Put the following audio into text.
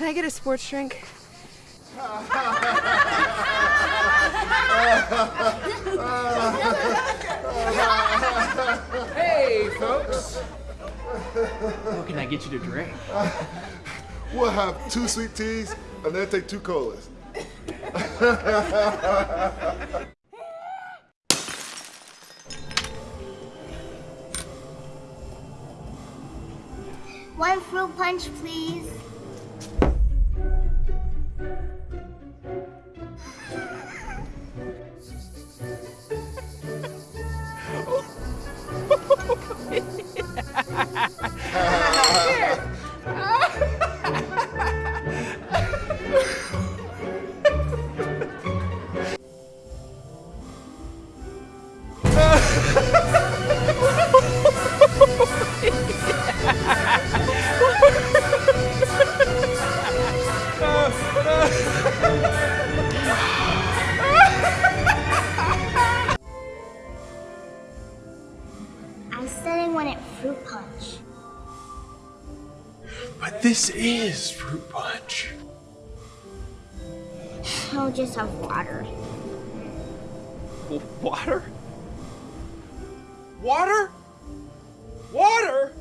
Can I get a sports drink? Hey, folks. What can I get you to drink? We'll have two sweet teas and then take two colas. One fruit punch, please. I said I wanted fruit punch. But this is fruit punch. I'll just have water. Water? Water? Water?